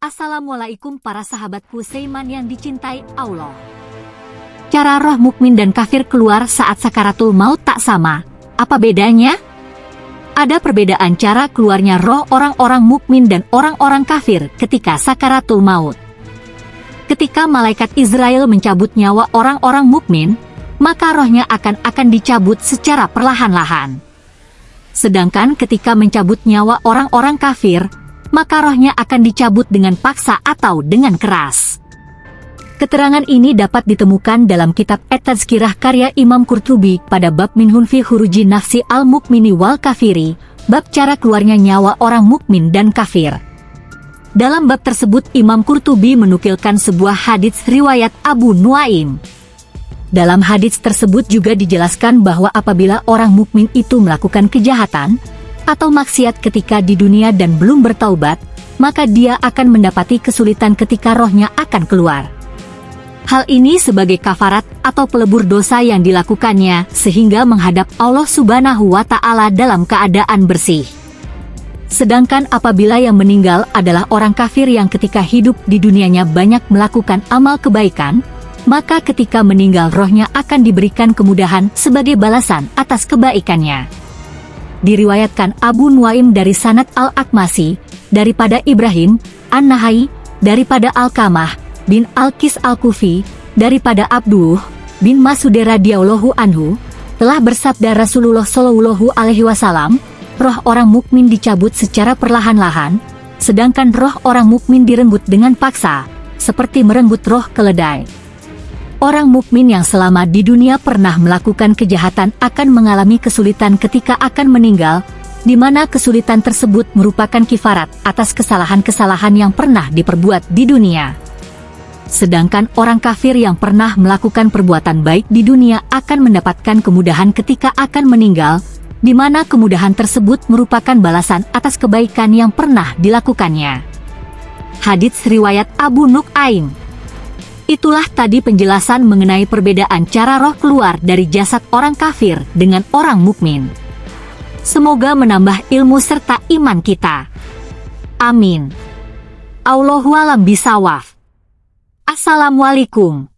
Assalamualaikum para sahabatku Seiman yang dicintai Allah. Cara roh mukmin dan kafir keluar saat sakaratul maut tak sama. Apa bedanya? Ada perbedaan cara keluarnya roh orang-orang mukmin dan orang-orang kafir ketika sakaratul maut. Ketika malaikat Israel mencabut nyawa orang-orang mukmin, maka rohnya akan akan dicabut secara perlahan-lahan. Sedangkan ketika mencabut nyawa orang-orang kafir, maka rohnya akan dicabut dengan paksa atau dengan keras. Keterangan ini dapat ditemukan dalam kitab Et-Tazkirah karya Imam Qurtubi pada bab Minhun fi Huruji Nafsi al-Mukmini wal Kafiri, bab cara keluarnya nyawa orang mukmin dan kafir. Dalam bab tersebut Imam Qurtubi menukilkan sebuah hadits riwayat Abu Nuaim. Dalam hadits tersebut juga dijelaskan bahwa apabila orang mukmin itu melakukan kejahatan atau maksiat ketika di dunia dan belum bertaubat, maka dia akan mendapati kesulitan ketika rohnya akan keluar. Hal ini sebagai kafarat atau pelebur dosa yang dilakukannya sehingga menghadap Allah Subhanahu wa taala dalam keadaan bersih. Sedangkan apabila yang meninggal adalah orang kafir yang ketika hidup di dunianya banyak melakukan amal kebaikan, maka ketika meninggal rohnya akan diberikan kemudahan sebagai balasan atas kebaikannya. Diriwayatkan Abu Nuaim dari Sanat Al-Akmasi, daripada Ibrahim, An-Nahai, daripada Al-Kamah, bin Al-Kis Al-Kufi, daripada Abduh bin Mas'ud radhiyallahu anhu, telah bersabda Rasulullah Shallallahu alaihi wasallam, roh orang mukmin dicabut secara perlahan-lahan, sedangkan roh orang mukmin direnggut dengan paksa, seperti merenggut roh keledai. Orang mukmin yang selama di dunia pernah melakukan kejahatan akan mengalami kesulitan ketika akan meninggal, di mana kesulitan tersebut merupakan kifarat atas kesalahan-kesalahan yang pernah diperbuat di dunia. Sedangkan orang kafir yang pernah melakukan perbuatan baik di dunia akan mendapatkan kemudahan ketika akan meninggal, di mana kemudahan tersebut merupakan balasan atas kebaikan yang pernah dilakukannya. Hadits riwayat Abu Nuk'aim Itulah tadi penjelasan mengenai perbedaan cara roh keluar dari jasad orang kafir dengan orang mukmin. Semoga menambah ilmu serta iman kita. Amin. Allahualam bisawaf. Assalamualaikum.